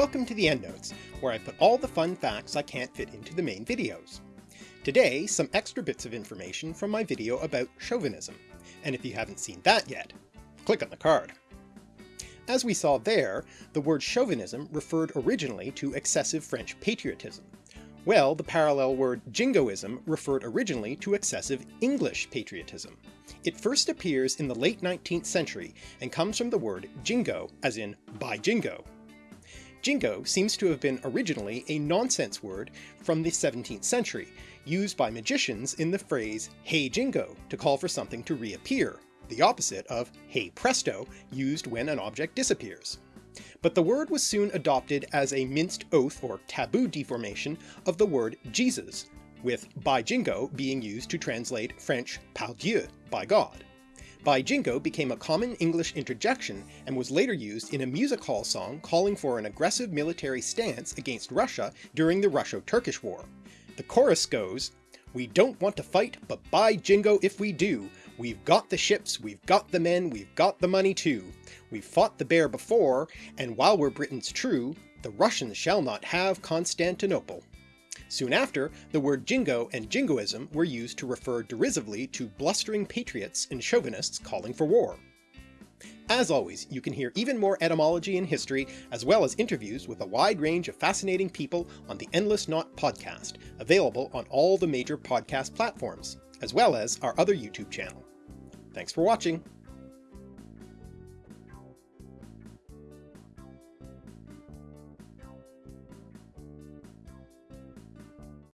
Welcome to the EndNotes, where I put all the fun facts I can't fit into the main videos. Today, some extra bits of information from my video about chauvinism, and if you haven't seen that yet, click on the card. As we saw there, the word chauvinism referred originally to excessive French patriotism. Well, the parallel word jingoism referred originally to excessive English patriotism. It first appears in the late 19th century and comes from the word jingo, as in by jingo, Jingo seems to have been originally a nonsense word from the 17th century, used by magicians in the phrase hey jingo to call for something to reappear, the opposite of hey presto used when an object disappears. But the word was soon adopted as a minced oath or taboo deformation of the word Jesus, with by jingo being used to translate French par Dieu, by God. By Jingo became a common English interjection and was later used in a music hall song calling for an aggressive military stance against Russia during the Russo-Turkish War. The chorus goes, We don't want to fight, but by Jingo if we do, We've got the ships, we've got the men, we've got the money too. We've fought the bear before, and while we're Britons true, the Russians shall not have Constantinople. Soon after, the word jingo and jingoism were used to refer derisively to blustering patriots and chauvinists calling for war. As always, you can hear even more etymology and history, as well as interviews with a wide range of fascinating people on the Endless Knot podcast, available on all the major podcast platforms, as well as our other YouTube channel. Thanks for watching!